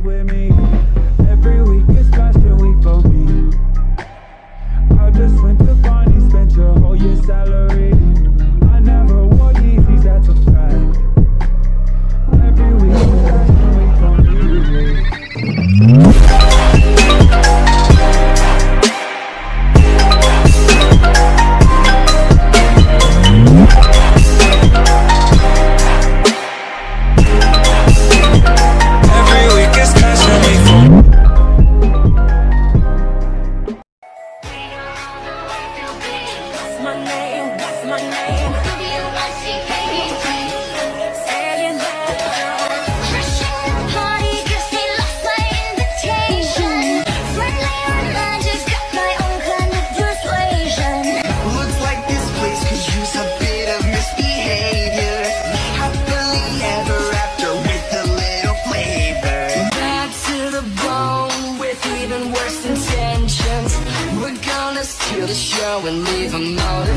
with me every week. my name? What's my name? worst intentions. We're gonna steal the show and leave them out